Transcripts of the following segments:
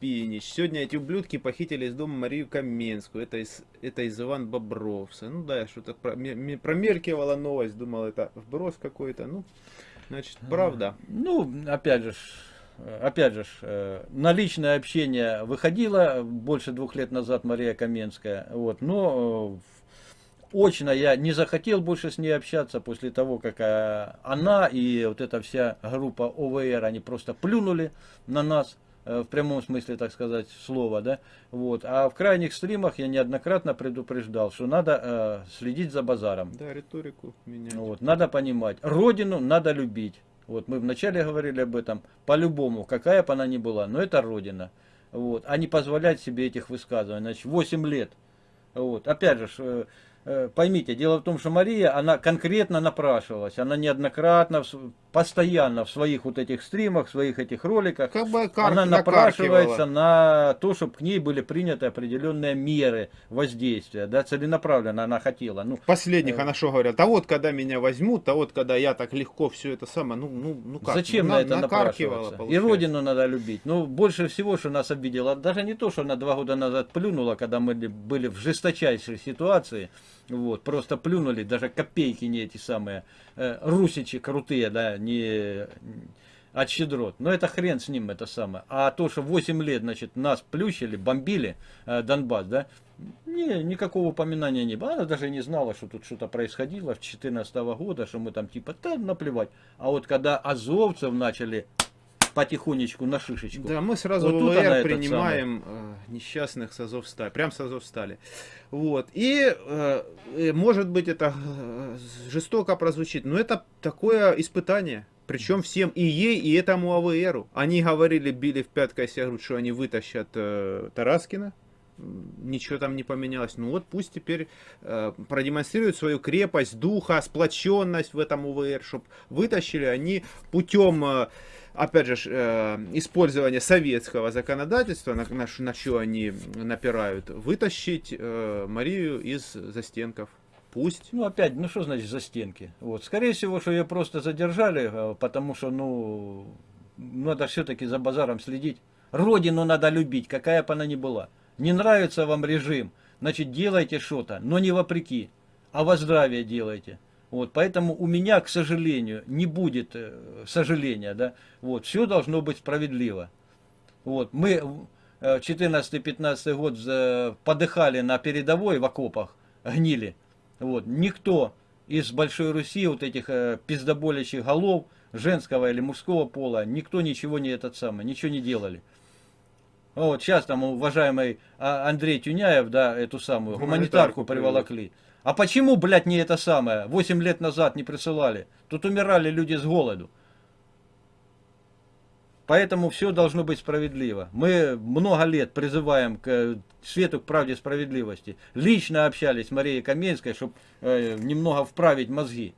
Евгеньевич, сегодня эти ублюдки похитили из дома Марию Каменскую. Это из, это из Иван Бобровса. Ну да, я что-то про, промеркивала новость, думал, это вброс какой-то. Ну, значит, правда. Ну, опять же, опять же, э, на личное общение выходила больше двух лет назад Мария Каменская, вот, но э, очно я не захотел больше с ней общаться после того, как э, она и вот эта вся группа ОВР, они просто плюнули на нас, в прямом смысле, так сказать, слова, да, вот, а в крайних стримах я неоднократно предупреждал, что надо э, следить за базаром. Да, риторику менять. Вот, надо понимать, родину надо любить, вот, мы вначале говорили об этом, по-любому, какая бы она ни была, но это Родина. Вот, а не позволять себе этих высказываний. Значит, 8 лет. Вот, опять же, э, э, поймите, дело в том, что Мария, она конкретно напрашивалась, она неоднократно постоянно в своих вот этих стримах, в своих этих роликах, как бы она напрашивается на то, чтобы к ней были приняты определенные меры воздействия, да, целенаправленно она хотела. Ну, Последних э, она что говорят, а вот когда меня возьмут, а вот когда я так легко все это самое, ну, ну, ну как? Зачем на, на это напрашиваться? И родину надо любить. Ну, больше всего, что нас обидело, даже не то, что она два года назад плюнула, когда мы были в жесточайшей ситуации, вот, просто плюнули, даже копейки не эти самые, э, русичи крутые, да, не от щедрот. Но это хрен с ним, это самое. А то, что 8 лет, значит, нас плющили, бомбили э, Донбасс, да, не, никакого упоминания не было. Она даже не знала, что тут что-то происходило в 2014 года, что мы там типа, да, наплевать. А вот когда азовцев начали потихонечку на шишечку. Да, мы сразу вот в принимаем э, несчастных с Азовстали, прям с Азовстали. Вот. И, э, может быть, это жестоко прозвучит, но это такое испытание. Причем всем и ей, и этому АВРу. Они говорили, били в пять костях, что они вытащат э, Тараскина. Ничего там не поменялось. Ну вот пусть теперь э, продемонстрируют свою крепость, духа, сплоченность в этом УВР, чтобы вытащили они путем... Э, опять же, э, использование советского законодательства, на, на, на что они напирают, вытащить э, Марию из застенков. Пусть. Ну, опять, ну что значит за стенки? Вот. Скорее всего, что ее просто задержали, э, потому что, ну, надо все-таки за базаром следить. Родину надо любить, какая бы она ни была. Не нравится вам режим, значит, делайте что-то, но не вопреки, а во здравие делайте. Вот, поэтому у меня, к сожалению, не будет э, сожаления, да, вот, все должно быть справедливо. Вот, мы 14-15 э, год подыхали на передовой в окопах, гнили, вот, никто из Большой Руси, вот этих э, пиздоболящих голов, женского или мужского пола, никто ничего не этот самый, ничего не делали. Вот сейчас там уважаемый а, Андрей Тюняев, да, эту самую гуманитарку, гуманитарку приволокли. А почему, блядь, не это самое? Восемь лет назад не присылали. Тут умирали люди с голоду. Поэтому все должно быть справедливо. Мы много лет призываем к свету, к правде, справедливости. Лично общались с Марией Каменской, чтобы э, немного вправить мозги.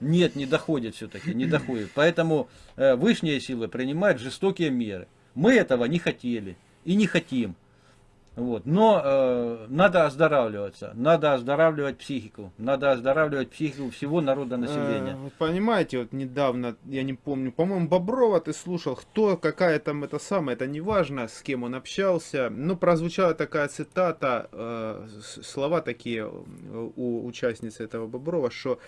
Нет, не доходит все-таки, не доходит. Поэтому э, высшие силы принимают жестокие меры. Мы этого не хотели и не хотим. Вот. Но э, надо оздоравливаться, надо оздоравливать психику, надо оздоравливать психику всего народа населения. Э, понимаете, вот недавно, я не помню, по-моему, Боброва ты слушал, кто, какая там это самая, это не важно, с кем он общался, но прозвучала такая цитата, э, слова такие у участницы этого Боброва, что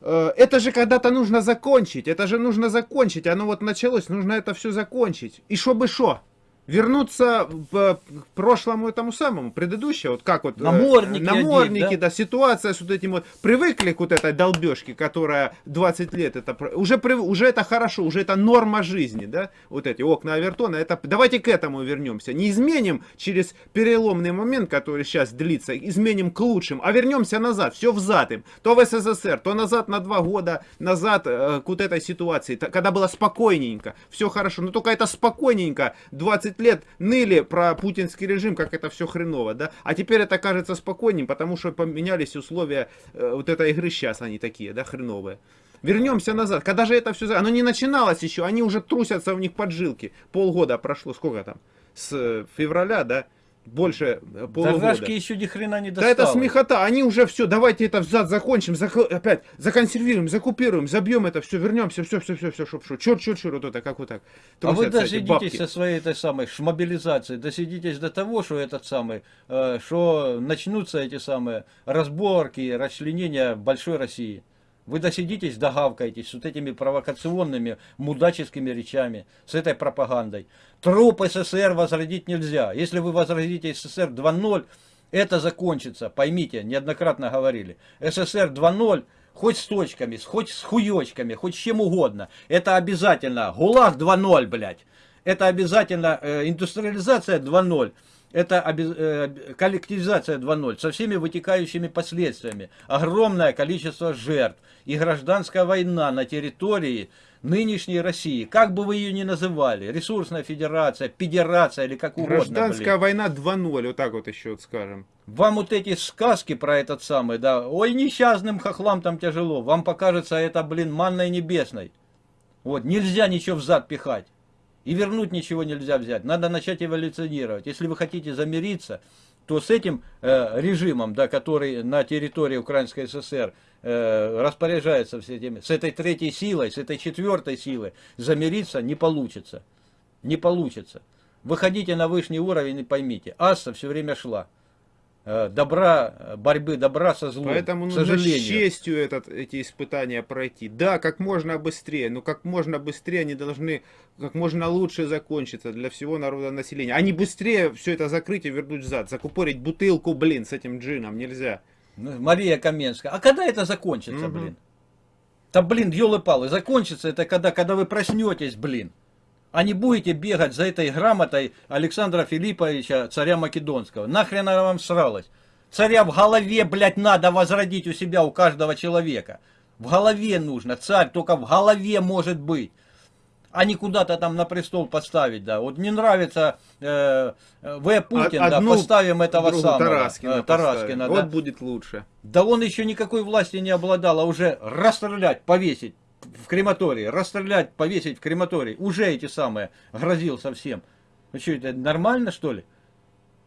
э, это же когда-то нужно закончить, это же нужно закончить, оно вот началось, нужно это все закончить. И чтобы что? Вернуться к прошлому этому самому, предыдущему, вот как вот э, намордники, намордники одеть, да? да, ситуация с вот этим вот, привыкли к вот этой долбежке, которая 20 лет, это уже, уже это хорошо, уже это норма жизни, да, вот эти окна Авертона, это, давайте к этому вернемся, не изменим через переломный момент, который сейчас длится, изменим к лучшим, а вернемся назад, все взад им, то в СССР, то назад на два года, назад э, к вот этой ситуации, когда было спокойненько, все хорошо, но только это спокойненько, 20 20 лет ныли про путинский режим, как это все хреново, да, а теперь это кажется спокойнее, потому что поменялись условия э, вот этой игры сейчас, они такие, да, хреновые. Вернемся назад, когда же это все, оно не начиналось еще, они уже трусятся в них поджилки, полгода прошло, сколько там, с февраля, да, больше э, полугода. Да рожки еще ни хрена не досталось. Да это смехота, они уже все, давайте это взад закончим, зак... опять законсервируем, закупируем, забьем это все, вернемся, все, все, все, все, шоп, шоп, черт, черт, черт, вот это, как вот так. а вы досидитесь со своей этой самой шмобилизацией, досидитесь до того, что этот самый, э, что начнутся эти самые разборки, расчленения большой России. Вы досидитесь, догавкаетесь с вот этими провокационными, мудаческими речами, с этой пропагандой. Труп СССР возродить нельзя. Если вы возродите СССР 2.0, это закончится. Поймите, неоднократно говорили. СССР 2.0 хоть с точками, хоть с хуёчками, хоть с чем угодно. Это обязательно. ГУЛАГ 2.0, блядь. Это обязательно э, индустриализация 2.0 это э, коллективизация 2.0 со всеми вытекающими последствиями. Огромное количество жертв и гражданская война на территории нынешней России. Как бы вы ее ни называли, ресурсная федерация, педерация или как угодно. Гражданская блин. война 2.0, вот так вот еще вот скажем. Вам вот эти сказки про этот самый, да, ой, несчастным хохлам там тяжело, вам покажется это, блин, манной небесной. Вот, нельзя ничего взад пихать. И вернуть ничего нельзя взять. Надо начать эволюционировать. Если вы хотите замириться, то с этим э, режимом, да, который на территории Украинской ССР э, распоряжается все этими, с этой третьей силой, с этой четвертой силой, замириться не получится. Не получится. Выходите на высший уровень и поймите, Асса все время шла. Э, добра, борьбы добра со злом. Поэтому нужно сожалению. с честью этот, эти испытания пройти. Да, как можно быстрее, но как можно быстрее они должны как можно лучше закончиться для всего народа населения. А не быстрее все это закрыть и вернуть взад. Закупорить бутылку, блин, с этим джином нельзя. Ну, Мария Каменская. А когда это закончится, угу. блин? Да, блин, елы-палы, закончится это когда, когда вы проснетесь, блин а не будете бегать за этой грамотой Александра Филипповича, царя Македонского. Нахрен она вам сралась? Царя в голове, блядь, надо возродить у себя, у каждого человека. В голове нужно, царь только в голове может быть. А не куда-то там на престол поставить, да. Вот не нравится э, В. Путин, Одну, да, поставим этого самого. Тараскина, э, Тараскина да. Вот будет лучше. Да он еще никакой власти не обладал, а уже расстрелять, повесить в крематории, расстрелять, повесить в крематории, уже эти самые, грозил совсем. Ну что, это нормально что ли?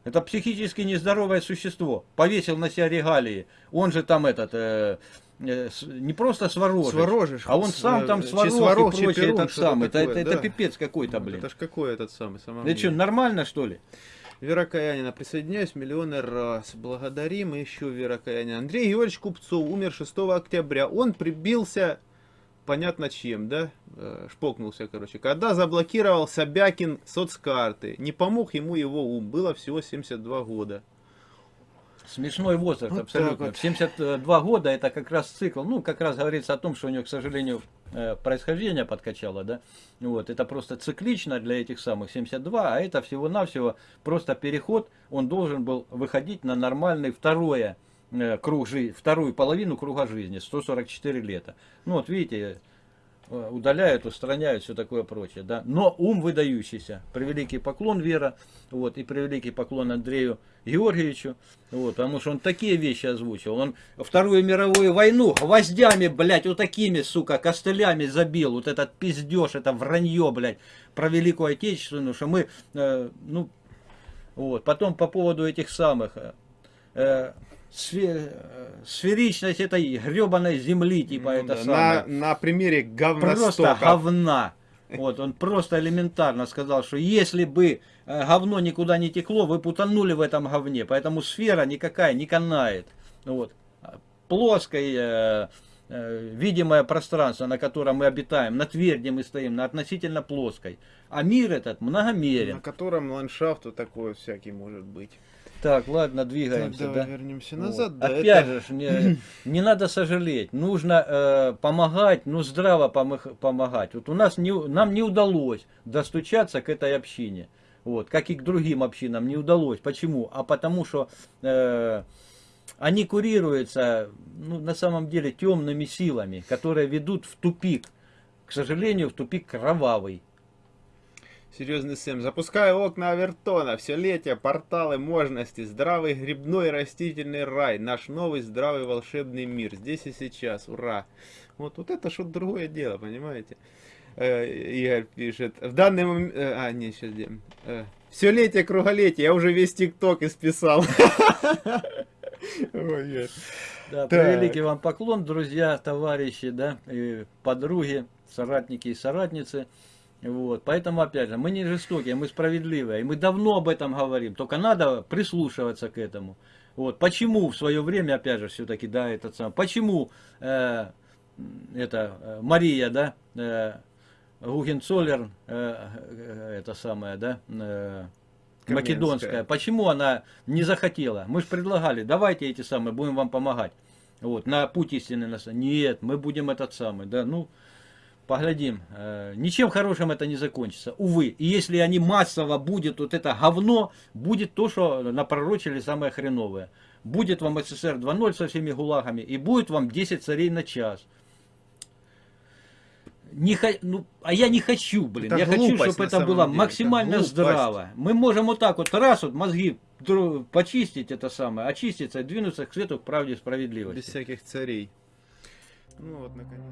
Это психически нездоровое существо. Повесил на себя регалии. Он же там этот, э, э, не просто сворожишь, сворожишь а он сам там сварог, сварог и прочее этот самый. Такое, это, да. это, пипец какой-то, блин. Это ж какой этот самый? Это что, нормально что ли? Вера Каянина, присоединяюсь миллионы раз. Благодарим еще Вера Каянина. Андрей Георгиевич Купцов умер 6 октября. Он прибился понятно чем, да, э, шпокнулся, короче. Когда заблокировал Собякин соцкарты, не помог ему его ум, было всего 72 года. Смешной возраст, вот абсолютно. Вот. 72 года это как раз цикл, ну, как раз говорится о том, что у него, к сожалению, э, происхождение подкачало, да, вот, это просто циклично для этих самых 72, а это всего-навсего просто переход, он должен был выходить на нормальный второе круг жизни, вторую половину круга жизни, 144 лета. Ну вот видите, э, удаляют, устраняют, все такое прочее. Да? Но ум выдающийся. Превеликий поклон Вера, вот, и превеликий поклон Андрею Георгиевичу, вот, потому что он такие вещи озвучил. Он Вторую мировую войну гвоздями, блядь, вот такими, сука, костылями забил. Вот этот пиздеж, это вранье, блядь, про Великую Отечественную, что мы, э, ну, вот. Потом по поводу этих самых... Э, сферичность этой гребаной земли, типа ну, это да, самое. На, на примере говностока. Просто говна. Вот, он просто элементарно сказал, что если бы э, говно никуда не текло, вы потонули в этом говне. Поэтому сфера никакая не канает. Вот. Плоское, э, э, видимое пространство, на котором мы обитаем, на тверде мы стоим, на относительно плоской. А мир этот многомерен. На котором ландшафт вот такой всякий может быть. Так, ладно, двигаемся. Так, давай да? вернемся назад. Вот. Да, Опять это... же, не, не надо сожалеть. Нужно э, помогать, ну здраво помогать. Вот у нас не, нам не удалось достучаться к этой общине. Вот, как и к другим общинам не удалось. Почему? А потому что э, они курируются, ну, на самом деле, темными силами, которые ведут в тупик. К сожалению, в тупик кровавый. Серьезный Сэм. Запускаю окна Авертона. Все летие, порталы, можности. Здравый грибной растительный рай. Наш новый здравый волшебный мир. Здесь и сейчас. Ура. Вот, вот это что-то другое дело, понимаете? Э, Игорь пишет. В данный момент... Э, а, нет, сейчас... Э, все летие, круголетие, я уже весь ТикТок исписал. Да, Так. превеликий вам поклон, друзья, товарищи, да, подруги, соратники и соратницы. Вот. Поэтому, опять же, мы не жестокие, мы справедливые. И мы давно об этом говорим. Только надо прислушиваться к этому. Вот. Почему в свое время, опять же, все-таки, да, этот сам. Почему э, это э, Мария, да, э, Гугенцоллер, э, э, это самое, да, э, Каменская. македонская. Почему она не захотела? Мы же предлагали, давайте эти самые, будем вам помогать. Вот, на путь истины нас. Нет, мы будем этот самый, да, ну, поглядим. Э, ничем хорошим это не закончится, увы. И если они массово будет вот это говно, будет то, что напророчили самое хреновое. Будет вам СССР 2.0 со всеми гулагами, и будет вам 10 царей на час. Не хо- ну, а я не хочу, блин. Это я хочу, чтобы это было деле, это максимально глупость. здраво. Мы можем вот так вот раз вот мозги почистить это самое, очиститься и двинуться к свету, к правде и Без справедливости. всяких царей. Ну вот, наконец.